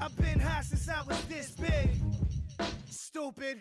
I've been high since I was this big. Stupid.